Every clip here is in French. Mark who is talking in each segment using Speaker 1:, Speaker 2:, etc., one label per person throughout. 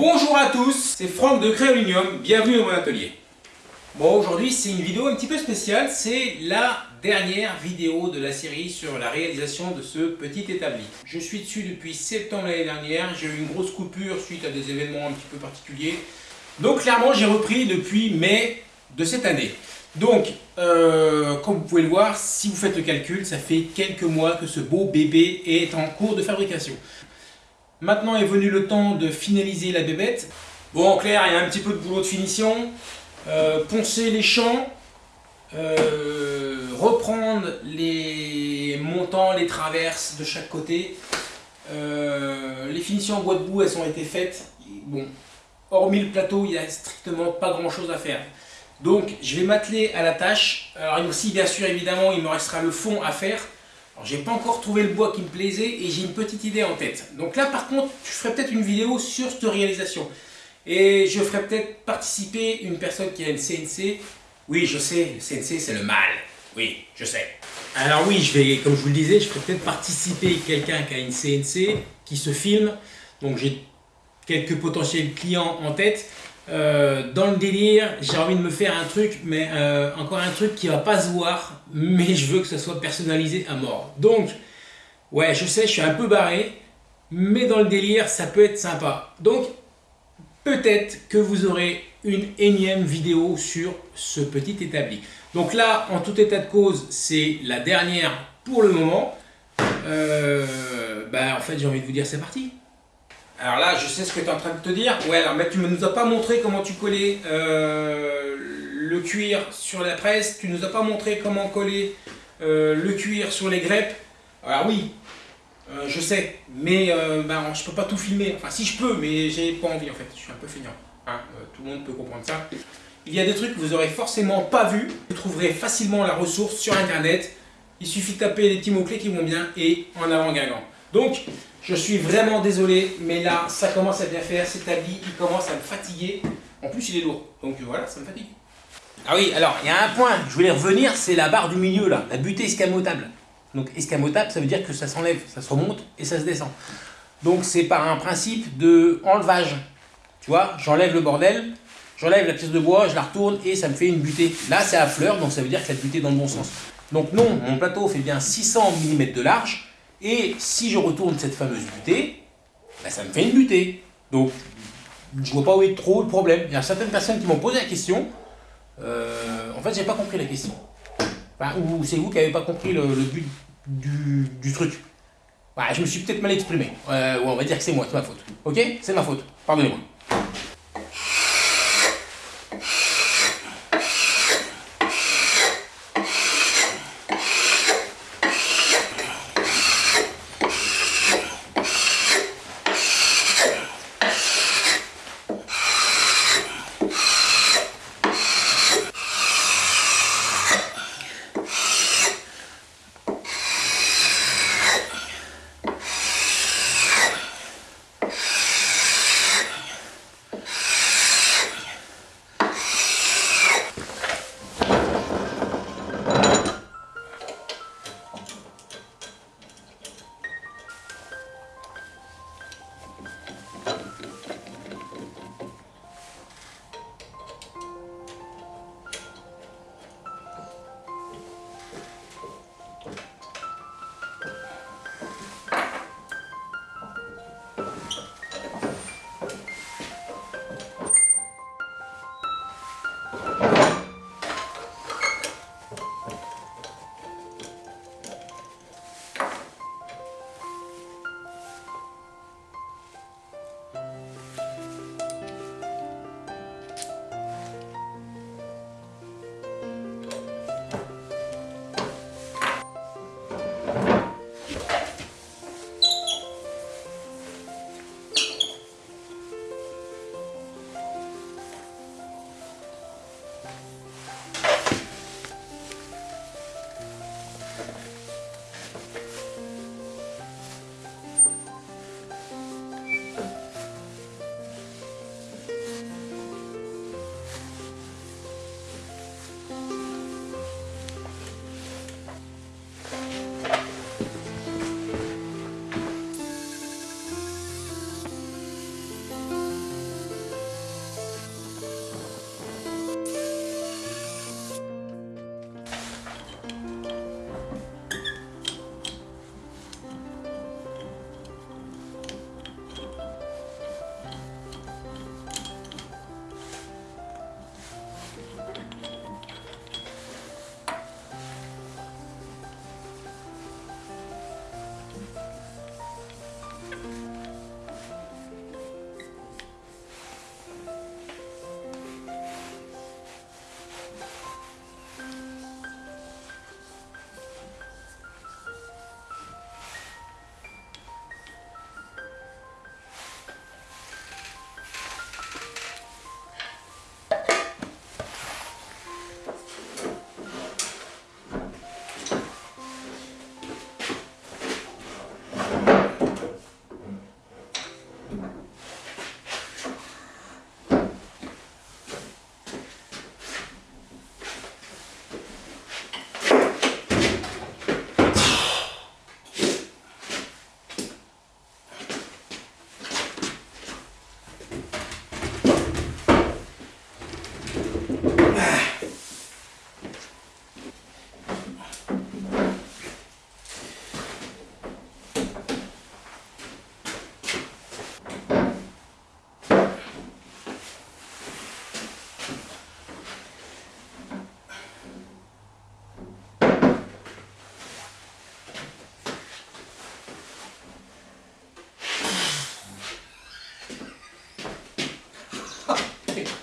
Speaker 1: Bonjour à tous, c'est Franck de Créolinium, bienvenue dans mon atelier. Bon, aujourd'hui c'est une vidéo un petit peu spéciale, c'est la dernière vidéo de la série sur la réalisation de ce petit établi. Je suis dessus depuis septembre l'année dernière, j'ai eu une grosse coupure suite à des événements un petit peu particuliers. Donc clairement j'ai repris depuis mai de cette année. Donc, euh, comme vous pouvez le voir, si vous faites le calcul, ça fait quelques mois que ce beau bébé est en cours de fabrication. Maintenant est venu le temps de finaliser la bébête. Bon, en clair, il y a un petit peu de boulot de finition. Euh, poncer les champs, euh, reprendre les montants, les traverses de chaque côté. les finitions en bois de boue, elles ont été faites. Bon, hormis le plateau, il n'y a strictement pas grand chose à faire. Donc je vais m'atteler à la tâche. Alors aussi bien sûr évidemment il me restera le fond à faire. J'ai pas encore trouvé le bois qui me plaisait et j'ai une petite idée en tête. Donc là par contre je ferai peut-être une vidéo sur cette réalisation. Et je ferai peut-être participer une personne qui a une CNC. Oui je sais, le CNC c'est le mal. Oui, je sais. Alors oui, je vais, comme je vous le disais, je ferai peut-être participer quelqu'un qui a une CNC, qui se filme. Donc j'ai quelques potentiels clients en tête. Euh, dans le délire, j'ai envie de me faire un truc, mais euh, encore un truc qui va pas se voir, mais je veux que ça soit personnalisé à mort. Donc, ouais, je sais, je suis un peu barré, mais dans le délire, ça peut être sympa. Donc, peut-être que vous aurez une énième vidéo sur ce petit établi. Donc là, en tout état de cause, c'est la dernière pour le moment. Euh, bah, en fait, j'ai envie de vous dire, c'est parti. Alors là, je sais ce que tu es en train de te dire. Ouais, alors mais tu ne nous as pas montré comment tu collais euh, le cuir sur la presse. Tu ne nous as pas montré comment coller euh, le cuir sur les greppes. Alors oui, euh, je sais, mais ben, je peux pas tout filmer. Enfin, si je peux, mais j'ai pas envie en fait. Je suis un peu feignant. Hein. tout le monde peut comprendre ça. Il y a des trucs que vous aurez forcément pas vu. Vous trouverez facilement la ressource sur internet. Il suffit de taper les petits mots-clés qui vont bien et en avant Guingamp. Donc, je suis vraiment désolé, mais là, ça commence à bien faire. Cet habit, il commence à me fatiguer. En plus, il est lourd. Donc voilà, ça me fatigue. Ah oui, alors, il y a un point, je voulais revenir, c'est la barre du milieu, là, la butée escamotable. Donc escamotable, ça veut dire que ça s'enlève, ça se remonte et ça se descend. Donc c'est par un principe de enlevage. Tu vois, j'enlève le bordel, j'enlève la pièce de bois, je la retourne et ça me fait une butée. Là, c'est à fleur, donc ça veut dire que la butée dans le bon sens. Donc non, mon plateau fait bien 600 mm de large, et si je retourne cette fameuse butée, ben, ça me fait une butée. Donc, je vois pas où est trop le problème. Il y a certaines personnes qui m'ont posé la question. Euh, en fait, j'ai pas compris la question. ou c'est vous qui n'avez pas compris le, but du, truc. je me suis peut-être mal exprimé. Euh, on va dire que c'est moi, c'est ma faute. Ok? C'est ma faute. Pardonnez-moi.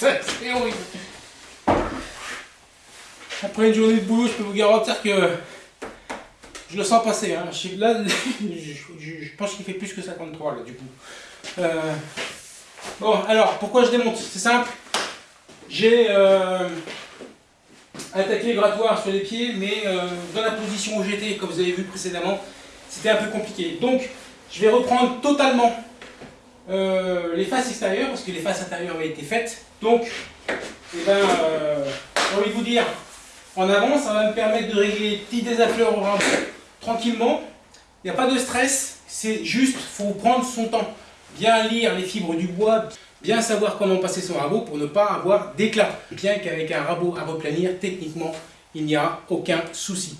Speaker 1: c'est horrible. Après une journée de boulot, je peux vous garantir que je le sens passer. Hein. Là, je, pense qu'il fait plus que 53 là, du coup. Euh, bon, alors, pourquoi je démonte? C'est simple. J'ai euh, attaqué le grattoir sur les pieds, mais euh, dans la position où j'étais, comme vous avez vu précédemment, c'était un peu compliqué. Donc, je vais reprendre totalement les faces extérieures, parce que les faces intérieures avaient été faites. Donc, eh ben, j'ai envie de vous dire, en avant, ça va me permettre de régler les petits désaffleurements tranquillement. Il n'y a pas de stress, c'est juste, faut prendre son temps. Bien lire les fibres du bois, bien savoir comment passer son rabot pour ne pas avoir d'éclat. Bien qu'avec un rabot à replanir, techniquement, il n'y a aucun souci.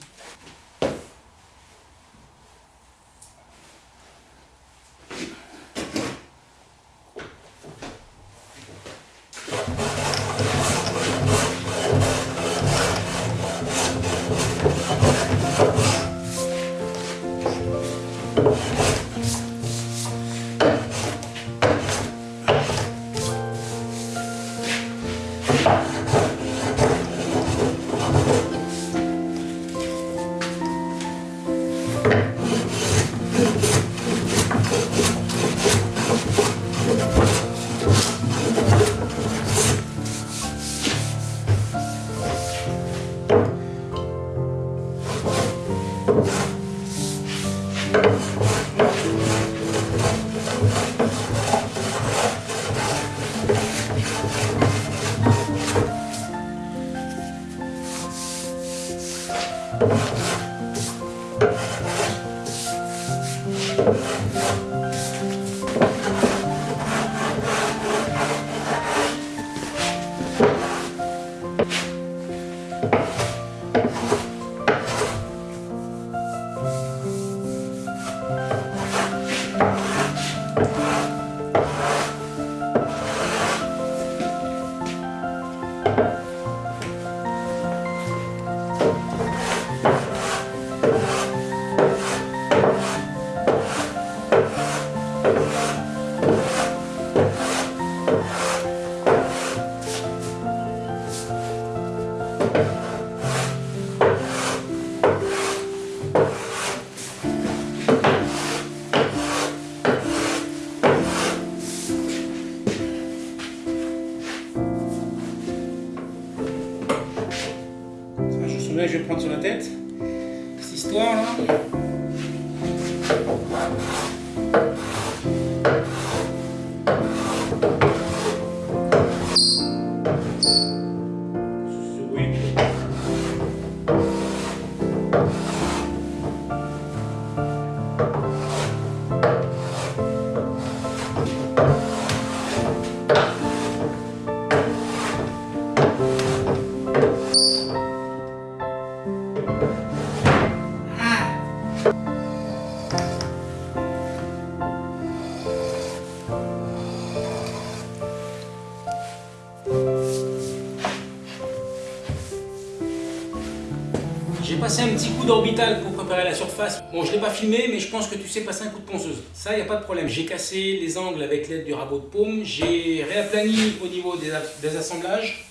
Speaker 1: Passé un petit coup d'orbital pour préparer la surface. Bon, je ne l'ai pas filmé, mais je pense que tu sais passer un coup de ponceuse. Ça, il n'y a pas de problème. J'ai cassé les angles avec l'aide du rabot de paume. J'ai réaplani au niveau des, assemblages.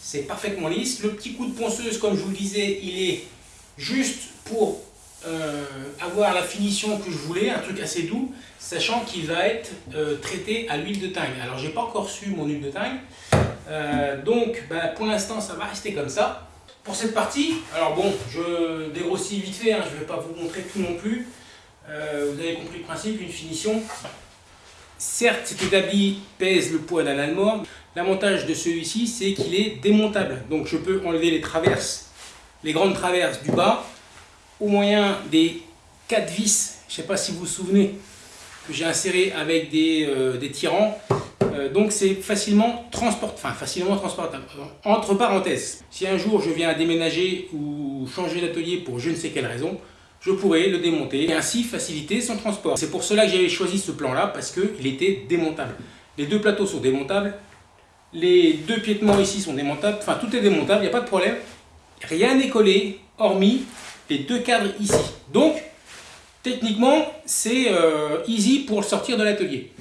Speaker 1: C'est parfaitement lisse. Le petit coup de ponceuse, comme je vous le disais, il est juste pour euh, avoir la finition que je voulais, un truc assez doux, sachant qu'il va être euh, traité à l'huile de teigne. Alors, j'ai pas encore reçu mon huile de teigne. Euh, donc, bah, pour l'instant, ça va rester comme ça. Pour cette partie, alors bon, je dégrossis vite fait, hein, je ne vais pas vous montrer tout non plus. Euh, vous avez compris le principe, une finition. Certes, cet établi pèse le poids d'un allemande. L'avantage de celui-ci, c'est qu'il est démontable. Donc je peux enlever les traverses, les grandes traverses du bas, au moyen des quatre vis, je ne sais pas si vous vous souvenez, que j'ai inséré avec des, euh, des tirants. Euh, donc c'est facilement transportable, transportable. Entre parenthèses, si un jour je viens à déménager ou changer d'atelier pour je ne sais quelle raison, je pourrais le démonter et ainsi faciliter son transport. C'est pour cela que j'avais choisi ce plan-là, parce qu'il était démontable. Les deux plateaux sont démontables, les deux piétements ici sont démontables, enfin tout est démontable, il n'y a pas de problème. Rien n'est collé, hormis les deux cadres ici. Donc, techniquement, c'est euh, easy pour le sortir de l'atelier.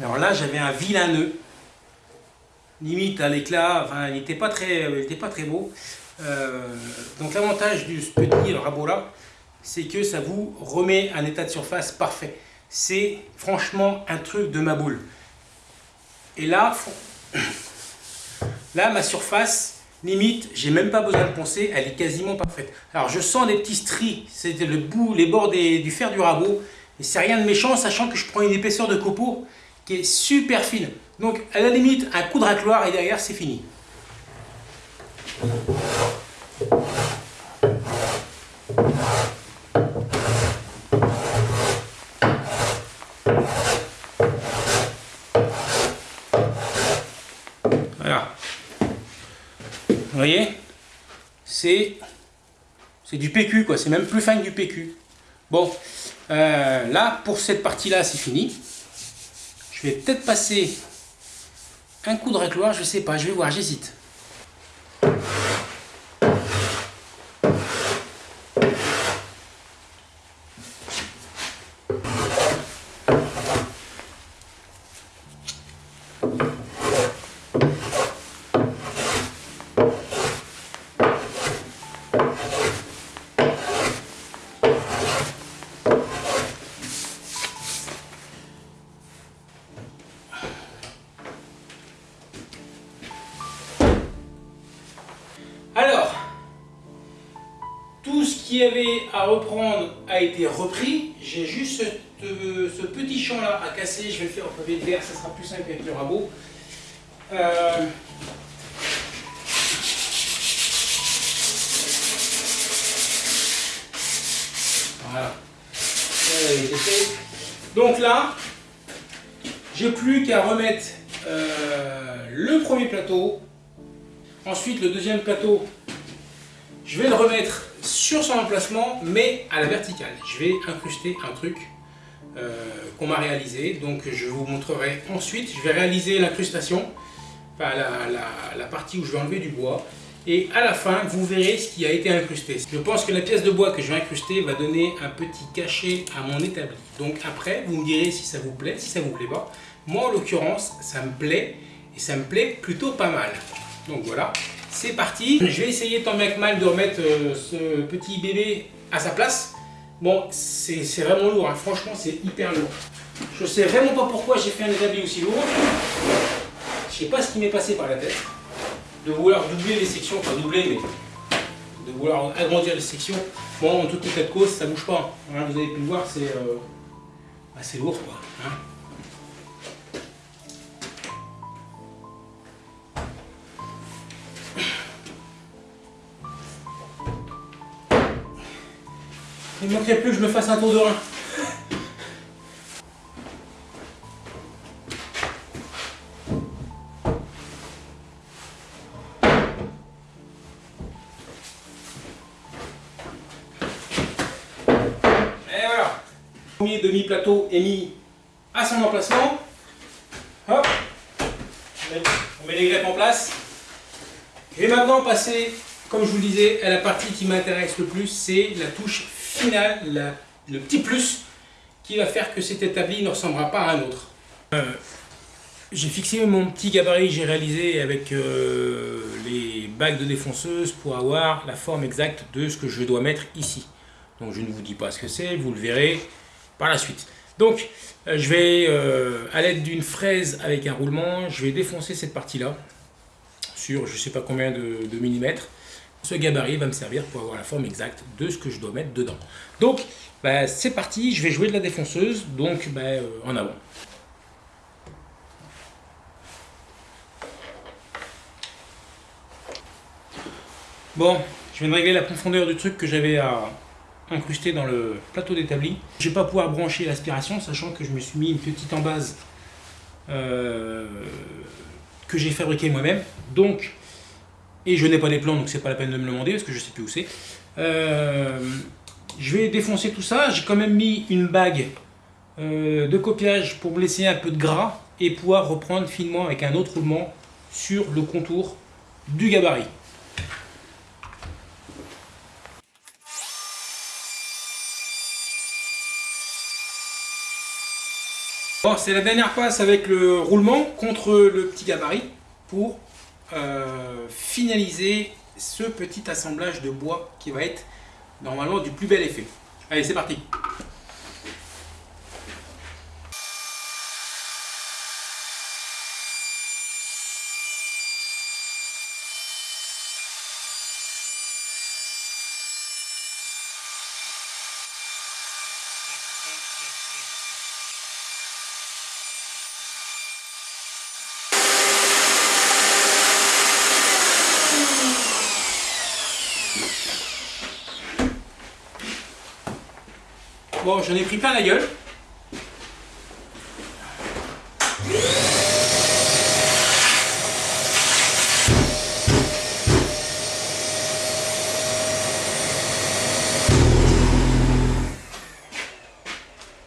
Speaker 1: Alors là, j'avais un vilain nœud, limite à l'éclat, enfin, il n'était euh, pas, très, beau. Euh, donc l'avantage du petit rabot là, c'est que ça vous remet un état de surface parfait. C'est franchement un truc de ma boule. Et là, là ma surface, limite, j'ai même pas besoin de poncer, elle est quasiment parfaite. Alors je sens des petits stries, c'est le bout, les bords du fer du rabot, et c'est rien de méchant, sachant que je prends une épaisseur de copeaux qui est super fine. Donc à la limite, un coup de racloir et derrière c'est fini. Voilà. Vous voyez C'est du PQ, quoi. C'est même plus fin que du PQ. Bon, euh, là, pour cette partie-là, c'est fini. Je vais peut-être passer un coup de racloir, je sais pas, je vais voir, j'hésite. Qui avait à reprendre a été repris. J'ai juste euh, ce, petit champ là à casser. Je vais le faire au pavé de verre, ça sera plus simple avec le rabot. Euh, voilà. Donc là, j'ai plus qu'à remettre euh, le premier plateau. Ensuite, le deuxième plateau, je vais le remettre sur son emplacement, mais à la verticale. Je vais incruster un truc euh, qu'on m'a réalisé, donc je vous montrerai ensuite. Je vais réaliser l'incrustation, enfin la, partie où je vais enlever du bois, et à la fin, vous verrez ce qui a été incrusté. Je pense que la pièce de bois que je vais incruster va donner un petit cachet à mon établi. Donc après, vous me direz si ça vous plaît, si ça vous plaît pas. Moi, en l'occurrence, ça me plaît, et ça me plaît plutôt pas mal. Donc voilà, c'est parti. Je vais essayer tant bien que mal de remettre euh, ce petit bébé à sa place. Bon, c'est vraiment lourd, hein. franchement c'est hyper lourd. Je sais vraiment pas pourquoi j'ai fait un établi aussi lourd. Je sais pas ce qui m'est passé par la tête. De vouloir doubler les sections, pas doubler mais de vouloir agrandir les sections. Bon, en toute état de cause, ça bouge pas. Hein, vous avez pu le voir, c'est euh, assez lourd quoi. Hein. Il ne manquerait plus que je me fasse un tour de rein. Et voilà. Premier demi-plateau est mis à son emplacement. Hop. On met les greppes en place. Vais maintenant passer, comme je vous le disais, à la partie qui m'intéresse le plus, c'est la touche final, le petit plus qui va faire que cet établi ne ressemblera pas à un autre. Euh, j'ai fixé mon petit gabarit j'ai réalisé avec euh, les bagues de défonceuse pour avoir la forme exacte de ce que je dois mettre ici. Donc je ne vous dis pas ce que c'est, vous le verrez par la suite. Donc euh, je vais, à l'aide d'une fraise avec un roulement, je vais défoncer cette partie-là sur je sais pas combien de millimètres. Ce gabarit va me servir pour avoir la forme exacte de ce que je dois mettre dedans. Donc, bah, c'est parti, je vais jouer de la défonceuse, donc bah, euh, en avant. Bon, je viens de régler la profondeur du truc que j'avais à incruster dans le plateau d'établi. Je vais pas pouvoir brancher l'aspiration, sachant que je me suis mis une petite en base euh, que j'ai fabriquée moi-même. Donc, et je n'ai pas les plans, donc c'est pas la peine de me le demander, parce que je sais plus où c'est. Euh, je vais défoncer tout ça. J'ai quand même mis une bague euh, de copiage pour me laisser un peu de gras et pouvoir reprendre finement avec un autre roulement sur le contour du gabarit. Bon, c'est la dernière passe avec le roulement contre le petit gabarit pour euh, finaliser ce petit assemblage de bois qui va être normalement du plus bel effet. Allez, c'est parti Bon, j'en ai pris plein la gueule.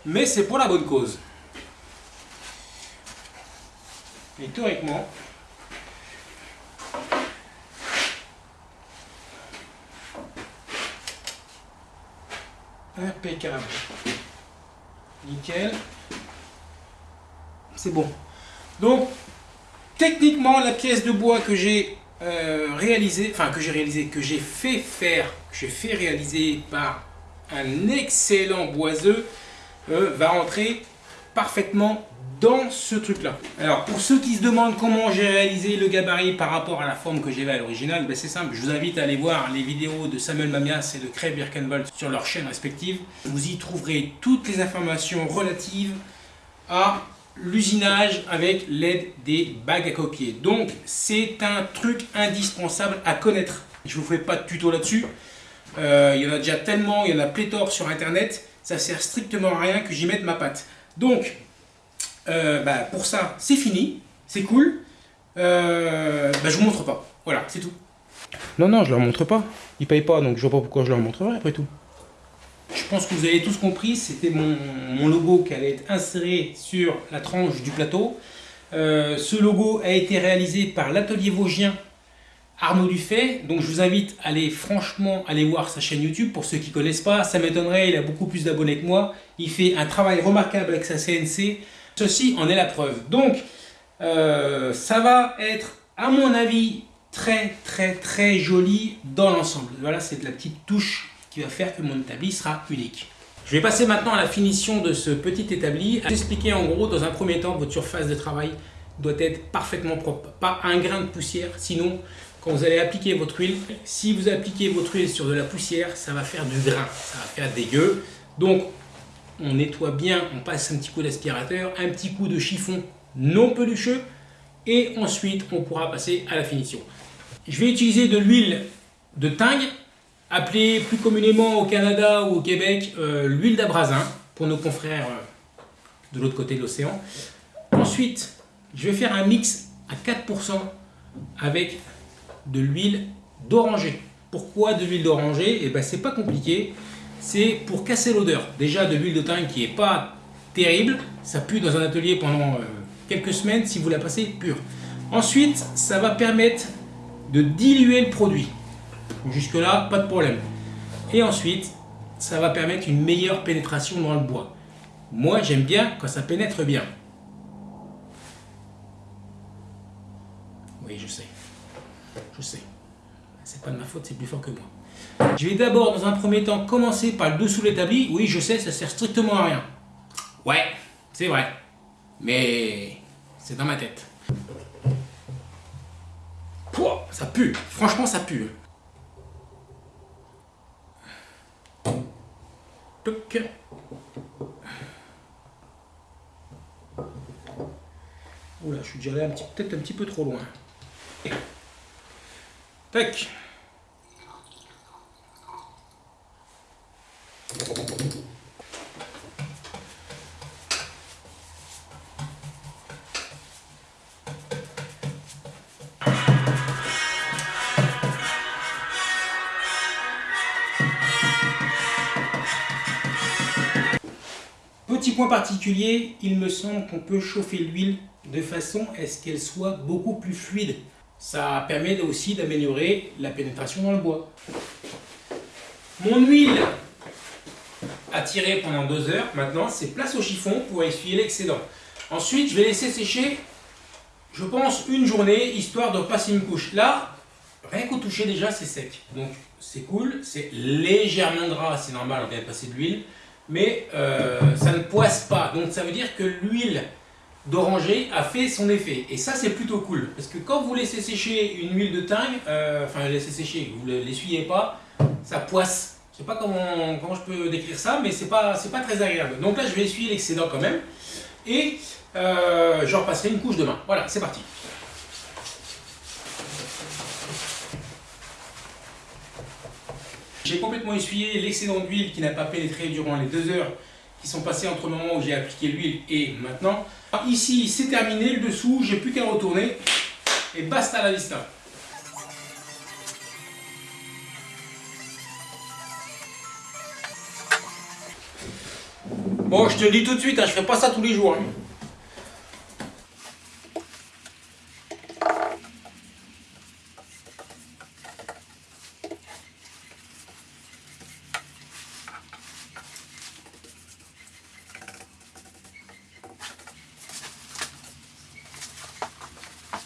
Speaker 1: Mais c'est pour la bonne cause. Et théoriquement, Nickel. C'est bon. Donc, techniquement, la pièce de bois que j'ai euh, réalisée, enfin que j'ai réalisé, que j'ai fait faire, que j'ai fait réaliser par un excellent boiseux, euh, va rentrer parfaitement dans ce truc-là. Alors, pour ceux qui se demandent comment j'ai réalisé le gabarit par rapport à la forme que j'avais à l'original, ben c'est simple, je vous invite à aller voir les vidéos de Samuel Mamias et de Craig Birkenwald sur leurs chaînes respectives. Vous y trouverez toutes les informations relatives à l'usinage avec l'aide des bagues à copier. Donc, c'est un truc indispensable à connaître. Je ne vous fais pas de tuto là-dessus. Euh, il y en a déjà tellement, il y en a pléthore sur Internet. Ça sert strictement à rien que j'y mette ma patte. Donc, euh, bah, pour ça, c'est fini, c'est cool. Euh, bah, je vous montre pas. Voilà, c'est tout. Non, non, je leur montre pas. Ils payent pas, donc je vois pas pourquoi je leur montrerai après tout. Je pense que vous avez tous compris, c'était mon, logo qui allait être inséré sur la tranche du plateau. Euh, ce logo a été réalisé par l'atelier vosgien Arnaud Dufay. Donc je vous invite à aller franchement aller voir sa chaîne YouTube. Pour ceux qui ne connaissent pas, ça m'étonnerait, il a beaucoup plus d'abonnés que moi. Il fait un travail remarquable avec sa CNC. Ceci en est la preuve. Donc, euh, ça va être, à mon avis, très très très joli dans l'ensemble. Voilà, c'est la petite touche qui va faire que mon établi sera unique. Je vais passer maintenant à la finition de ce petit établi. À expliquer en gros, dans un premier temps, votre surface de travail doit être parfaitement propre. Pas un grain de poussière, sinon, quand vous allez appliquer votre huile, si vous appliquez votre huile sur de la poussière, ça va faire du grain, ça va faire dégueu. Donc, on nettoie bien, on passe un petit coup d'aspirateur, un petit coup de chiffon non pelucheux et ensuite on pourra passer à la finition. Je vais utiliser de l'huile de tingue, appelée plus communément au Canada ou au Québec euh, l'huile d'abrasin pour nos confrères euh, de l'autre côté de l'océan. Ensuite, je vais faire un mix à 4% avec de l'huile d'oranger. Pourquoi de l'huile d'oranger? Eh ben c'est pas compliqué c'est pour casser l'odeur. Déjà de l'huile de thym qui est pas terrible, ça pue dans un atelier pendant euh, quelques semaines si vous la passez pure. Ensuite, ça va permettre de diluer le produit. Jusque là, pas de problème. Et ensuite, ça va permettre une meilleure pénétration dans le bois. Moi, j'aime bien quand ça pénètre bien. Oui, je sais. Je sais. C'est pas de ma faute, c'est plus fort que moi. Je vais d'abord, dans un premier temps, commencer par le dessous de l'établi. Oui, je sais, ça sert strictement à rien. Ouais, c'est vrai. Mais c'est dans ma tête. Pouah, ça pue. Franchement, ça pue. Toc. Oula, je suis déjà allé peut-être un petit peu trop loin. Tac. Petit point particulier, il me semble qu'on peut chauffer l'huile de façon à ce qu'elle soit beaucoup plus fluide. Ça permet aussi d'améliorer la pénétration dans le bois. Mon huile a tiré pendant deux heures, maintenant c'est place au chiffon pour essuyer l'excédent. Ensuite, je vais laisser sécher, je pense, une journée, histoire de passer une couche. Là, rien qu'au toucher déjà, c'est sec. Donc, c'est cool, c'est légèrement gras, c'est normal, on vient de passer de l'huile. Mais euh, ça ne poisse pas, donc ça veut dire que l'huile d'oranger a fait son effet. Et ça, c'est plutôt cool. Parce que quand vous laissez sécher une huile de thym, euh, enfin, laissez sécher, vous ne l'essuyez pas, ça poisse. Je sais pas comment, comment je peux décrire ça, mais c'est pas, pas très agréable. Donc là, je vais essuyer l'excédent quand même. Et euh, je repasserai une couche demain. Voilà, c'est parti. J'ai complètement essuyé l'excédent d'huile qui n'a pas pénétré durant les deux heures qui sont passées entre le moment où j'ai appliqué l'huile et maintenant. Ici, c'est terminé, le dessous, j'ai plus qu'à retourner et basta la vista. Bon, je te le dis tout de suite, hein, je ferai pas ça tous les jours. Hein.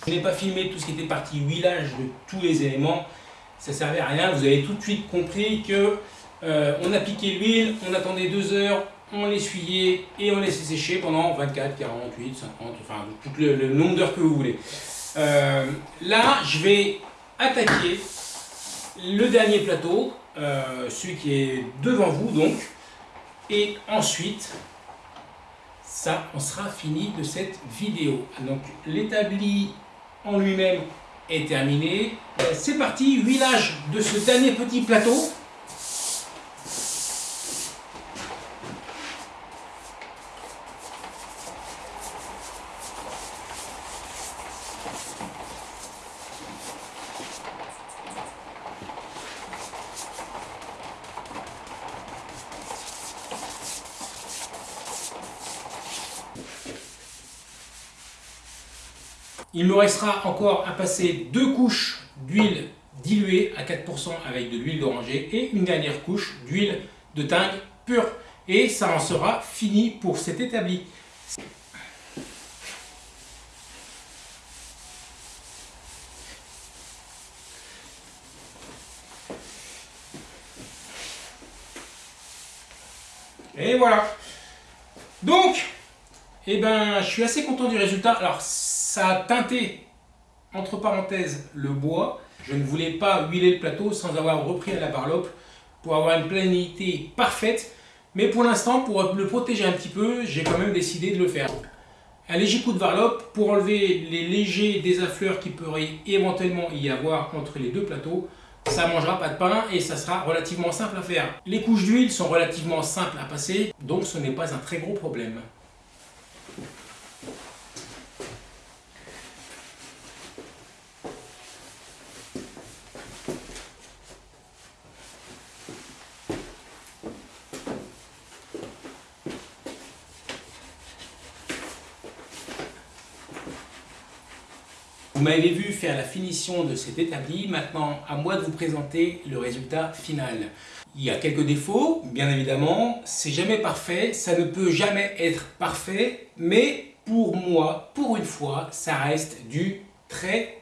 Speaker 1: Je n'ai pas filmé tout ce qui était parti huilage de tous les éléments. Ça servait à rien. Vous avez tout de suite compris que euh, on appliquait l'huile, on attendait deux heures, on l'essuyait et on laissait sécher pendant 24, 48, 50, enfin tout le, nombre d'heures que vous voulez. Euh, là, je vais attaquer le dernier plateau, euh, celui qui est devant vous donc, et ensuite, ça, on sera fini de cette vidéo. Donc l'établi en lui-même est terminé. C'est parti, huilage de ce dernier petit plateau. Me restera encore à passer deux couches d'huile diluée à 4% avec de l'huile d'oranger et une dernière couche d'huile de thym pure. Et ça en sera fini pour cet établi. Et voilà. Donc, eh ben, je suis assez content du résultat. Alors, ça a teinté, entre parenthèses, le bois. Je ne voulais pas huiler le plateau sans avoir repris à la barlope pour avoir une planité parfaite. Mais pour l'instant, pour le protéger un petit peu, j'ai quand même décidé de le faire. Un léger coup de varlope pour enlever les légers désaffleurs qui pourraient éventuellement y avoir entre les deux plateaux. Ça mangera pas de pain et ça sera relativement simple à faire. Les couches d'huile sont relativement simples à passer, donc ce n'est pas un très gros problème. Vous m'avez vu faire la finition de cet établi, maintenant à moi de vous présenter le résultat final. Il y a quelques défauts, bien évidemment, c'est jamais parfait, ça ne peut jamais être parfait, mais pour moi, pour une fois, ça reste du très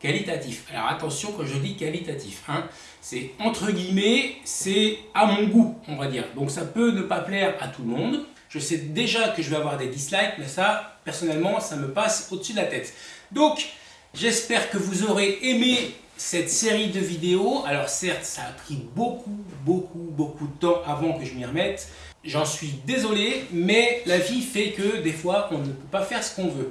Speaker 1: qualitatif. Alors attention quand je dis qualitatif, hein, c'est entre guillemets, c'est à mon goût, on va dire. Donc ça peut ne pas plaire à tout le monde. Je sais déjà que je vais avoir des dislikes, mais ça, personnellement, ça me passe au-dessus de la tête. Donc, J'espère que vous aurez aimé cette série de vidéos. Alors certes, ça a pris beaucoup, beaucoup, beaucoup de temps avant que je m'y remette. J'en suis désolé, mais la vie fait que des fois, on ne peut pas faire ce qu'on veut.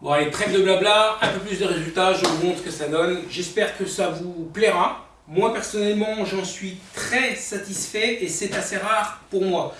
Speaker 1: Bon allez, trêve de blabla, un peu plus de résultats, je vous montre ce que ça donne. J'espère que ça vous plaira. Moi personnellement, j'en suis très satisfait et c'est assez rare pour moi.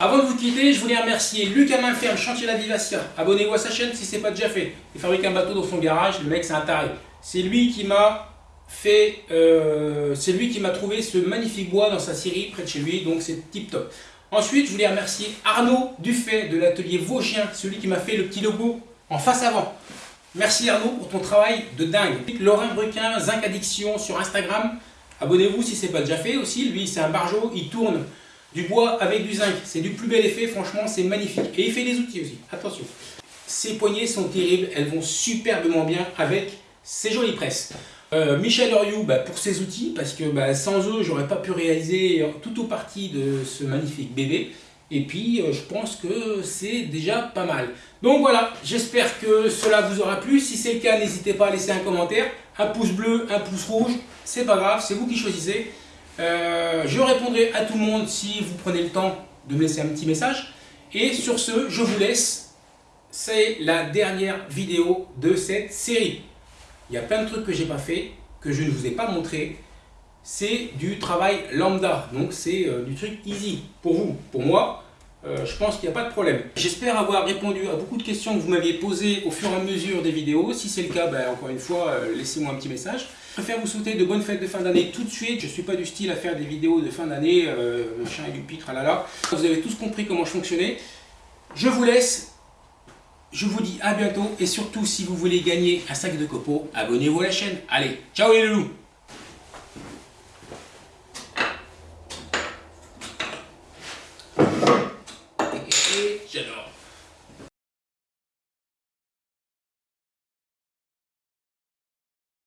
Speaker 1: Avant de vous quitter, je voulais remercier Lucas Mainferme, chantier la Vivacia. Abonnez-vous à sa chaîne si ce n'est pas déjà fait. Il fabrique un bateau dans son garage, le mec c'est un taré. C'est lui qui m'a fait, euh, c'est lui qui m'a trouvé ce magnifique bois dans sa scierie près de chez lui, donc c'est tip top. Ensuite, je voulais remercier Arnaud Dufay de l'atelier Vosgien, celui qui m'a fait le petit logo en face avant. Merci Arnaud pour ton travail de dingue. Laurent Bruquin, Zinc Addiction sur Instagram. Abonnez-vous si ce n'est pas déjà fait aussi. Lui, c'est un barjo, il tourne du bois avec du zinc. C'est du plus bel effet, franchement, c'est magnifique. Et il fait des outils aussi, attention. Ces poignées sont terribles, elles vont superbement bien avec ces jolies presses. Euh, Michel Oriou bah, pour ses outils, parce que bah, sans eux, j'aurais pas pu réaliser tout au parti de ce magnifique bébé. Et puis, euh, je pense que c'est déjà pas mal. Donc voilà, j'espère que cela vous aura plu. Si c'est le cas, n'hésitez pas à laisser un commentaire. Un pouce bleu, un pouce rouge, c'est pas grave, c'est vous qui choisissez. Euh, je répondrai à tout le monde si vous prenez le temps de me laisser un petit message. Et sur ce, je vous laisse. C'est la dernière vidéo de cette série. Il y a plein de trucs que j'ai pas fait, que je ne vous ai pas montré. C'est du travail lambda, donc c'est euh, du truc easy pour vous. Pour moi, euh, je pense qu'il n'y a pas de problème. J'espère avoir répondu à beaucoup de questions que vous m'aviez posées au fur et à mesure des vidéos. Si c'est le cas, ben, encore une fois, laissez-moi un petit message. Je préfère vous souhaiter de bonnes fêtes de fin d'année tout de suite. Je ne suis pas du style à faire des vidéos de fin d'année, le chien et du pitre, là là. Vous avez tous compris comment je fonctionnais. Je vous laisse. Je vous dis à bientôt. Et surtout, si vous voulez gagner un sac de copeaux, abonnez-vous à la chaîne. Allez, ciao les loulous